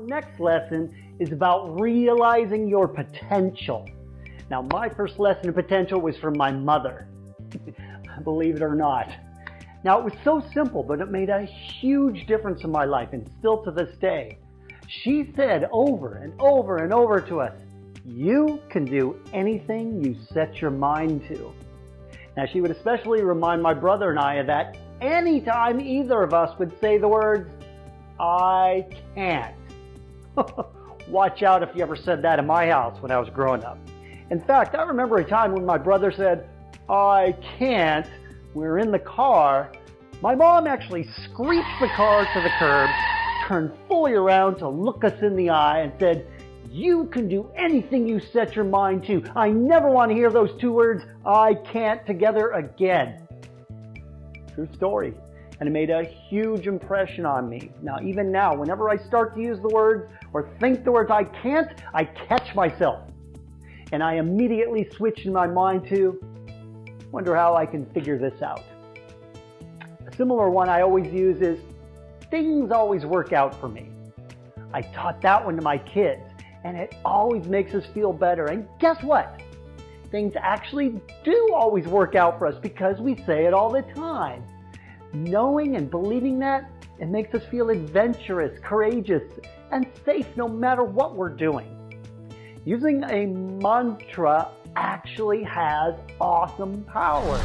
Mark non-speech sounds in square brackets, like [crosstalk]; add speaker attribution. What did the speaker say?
Speaker 1: next lesson is about realizing your potential. Now, my first lesson of potential was from my mother. [laughs] Believe it or not. Now, it was so simple, but it made a huge difference in my life and still to this day. She said over and over and over to us, you can do anything you set your mind to. Now, she would especially remind my brother and I of that anytime either of us would say the words, I can't. [laughs] Watch out if you ever said that in my house when I was growing up. In fact, I remember a time when my brother said, I can't. We were in the car. My mom actually screeched the car to the curb, turned fully around to look us in the eye and said, you can do anything you set your mind to. I never want to hear those two words, I can't, together again. True story. And it made a huge impression on me. Now, even now, whenever I start to use the words or think the words I can't, I catch myself. And I immediately switch in my mind to, wonder how I can figure this out. A similar one I always use is, things always work out for me. I taught that one to my kids and it always makes us feel better. And guess what? Things actually do always work out for us because we say it all the time. Knowing and believing that, it makes us feel adventurous, courageous, and safe no matter what we're doing. Using a mantra actually has awesome power.